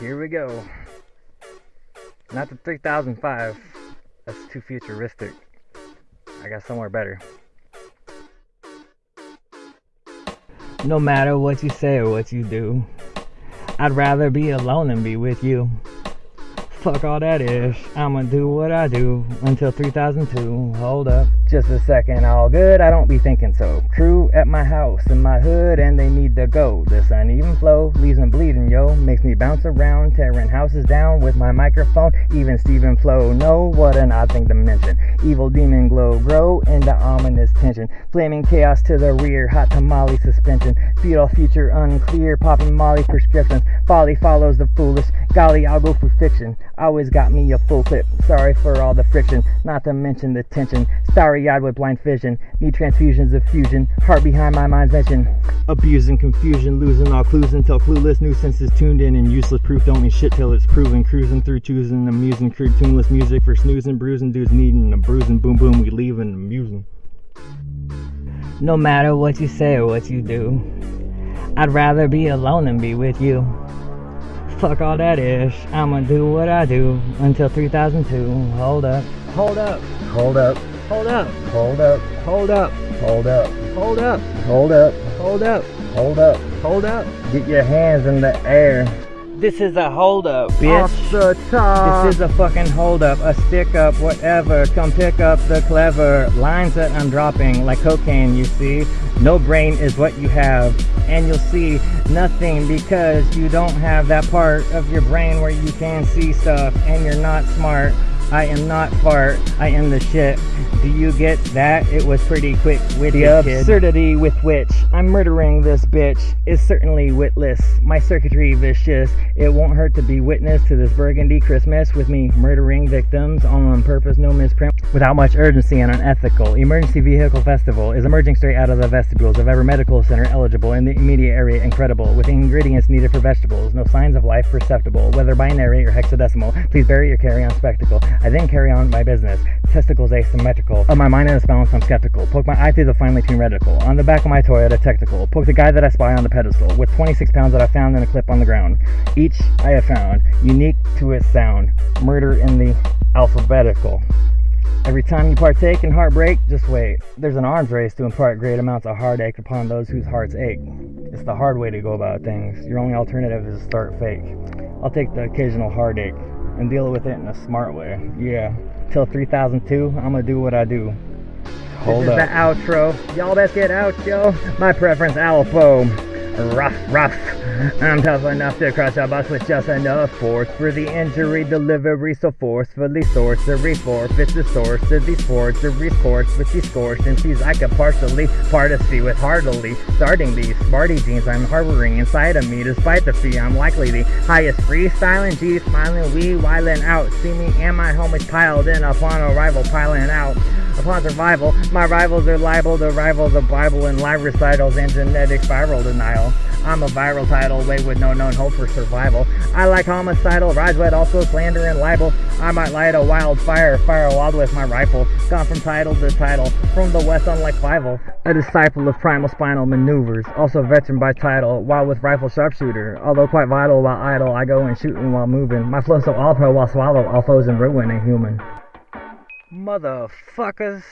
Here we go. Not the 3005. That's too futuristic. I got somewhere better. No matter what you say or what you do, I'd rather be alone than be with you. Fuck all that ish. I'ma do what I do until 3002. Hold up. Just a second, all good. I don't be thinking so. Crew at my house in my hood and they need to go. This uneven flow leaves me bleeding, yo. Makes me bounce around, tearing houses down with my microphone. Even Stephen Flow, no, what an odd thing to mention. Evil demon glow, grow into ominous tension. Flaming chaos to the rear, hot tamale suspension. Fetal future unclear, popping molly prescriptions. Folly follows the foolish. Golly, I'll go for fiction. Always got me a full clip. Sorry for all the friction, not to mention the tension. Starry eyed with blind vision. Need transfusions of fusion. Heart behind my mind's mention. Abusing confusion, losing all clues until clueless nuisances tuned in and useless proof don't mean shit till it's proven. Cruising through choosing amusing, crude tuneless music for snoozing, bruising, dudes needing a bruising. Boom, boom, we leaving amusing. No matter what you say or what you do, I'd rather be alone than be with you. Fuck all that ish. I'ma do what I do until 3002. Hold up. Hold up. Hold up, Hold up. hold up, Hold up. hold up, Hold up. hold up, Hold up. hold up. Hold up. Get your hands in the air. This is a hold up, bitch. Off the top. This is a fucking hold up, a stick up, whatever. Come pick up the clever lines that I'm dropping like cocaine, you see. No brain is what you have, and you'll see nothing because you don't have that part of your brain where you can see stuff and you're not smart. I am not fart, I am the shit. Do you get that? It was pretty quick with The the absurdity with which I'm murdering this bitch is certainly witless. My circuitry vicious. It won't hurt to be witness to this burgundy Christmas with me murdering victims on purpose, no misprint. Without much urgency and unethical. Emergency Vehicle Festival is emerging straight out of the vestibules of every medical center eligible in the immediate area. Incredible. With ingredients needed for vegetables. No signs of life perceptible, whether binary or hexadecimal. Please bury your carry on spectacle. I then carry on my business. Testicles asymmetrical. Of my mind and balance, I'm skeptical. Poke my eye through the finely tuned reticle. On the back of my Toyota Technical. Poke the guy that I spy on the pedestal. With 26 pounds that I found in a clip on the ground. Each I have found unique to its sound. Murder in the alphabetical. Every time you partake in heartbreak, just wait. There's an arms race to impart great amounts of heartache upon those whose hearts ache. It's the hard way to go about things. Your only alternative is to start fake. I'll take the occasional heartache and deal with it in a smart way. Yeah. Till 3002, I'm gonna do what I do. Hold this up. is the outro. Y'all best get out, yo. My preference, Alpha. Rough, rough. I'm tough enough to crush a bus with just enough force for the injury delivery. So forcefully sorcery forfeits the source of these forgeries course with these sees I could partially particy with heartily starting these smarty jeans I'm harboring inside of me. Despite the fee, I'm likely the highest freestyling G smiling, we wiling out. See me and my homies piled in upon arrival, piling out. Upon survival, my rivals are liable to rival the Bible in live recitals and genetic viral denial. I'm a viral title, wave with no known hope for survival. I like homicidal, rise wet, also slander and libel. I might light a wildfire, fire a wild with my rifle. Gone from title to title, from the west unlike Fievel. A disciple of primal spinal maneuvers, also veteran by title, while with rifle sharpshooter. Although quite vital while idle, I go and shooting while moving. My flow so all pro while swallow all foes and ruin a human. Motherfuckers.